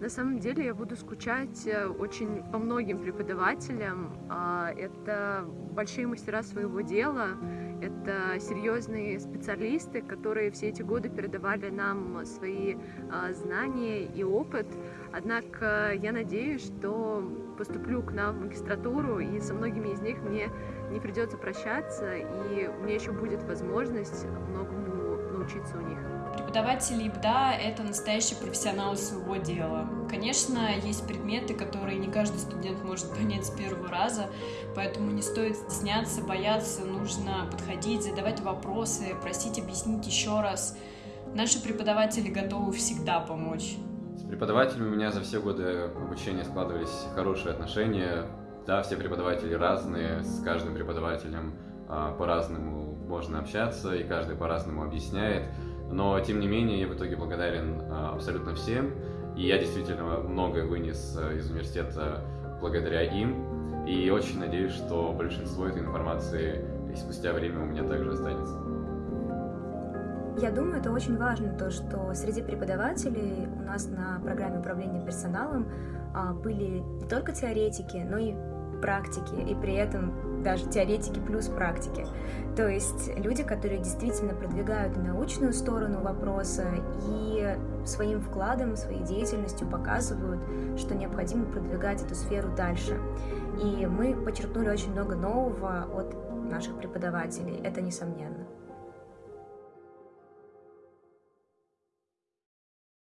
На самом деле я буду скучать э, очень по многим преподавателям. А, это большие мастера своего дела, это серьезные специалисты, которые все эти годы передавали нам свои а, знания и опыт. Однако я надеюсь, что поступлю к нам в магистратуру, и со многими из них мне не придется прощаться, и меня еще будет возможность многому научиться у них. Преподаватели ИБДА — это настоящие профессионалы своего дела. Конечно, есть предметы, которые не каждый студент может понять с первого раза, поэтому не стоит стесняться, бояться, нужно подходить, задавать вопросы, просить объяснить еще раз. Наши преподаватели готовы всегда помочь. С преподавателями у меня за все годы обучения складывались хорошие отношения. Да, все преподаватели разные, с каждым преподавателем а, по-разному можно общаться, и каждый по-разному объясняет. Но, тем не менее, я в итоге благодарен а, абсолютно всем. И я действительно многое вынес а, из университета благодаря им. И очень надеюсь, что большинство этой информации и спустя время у меня также останется. Я думаю, это очень важно, то, что среди преподавателей у нас на программе управления персоналом а, были не только теоретики, но и практики, и при этом даже теоретики плюс практики. То есть люди, которые действительно продвигают научную сторону вопроса и своим вкладом, своей деятельностью показывают, что необходимо продвигать эту сферу дальше. И мы подчеркнули очень много нового от наших преподавателей, это несомненно.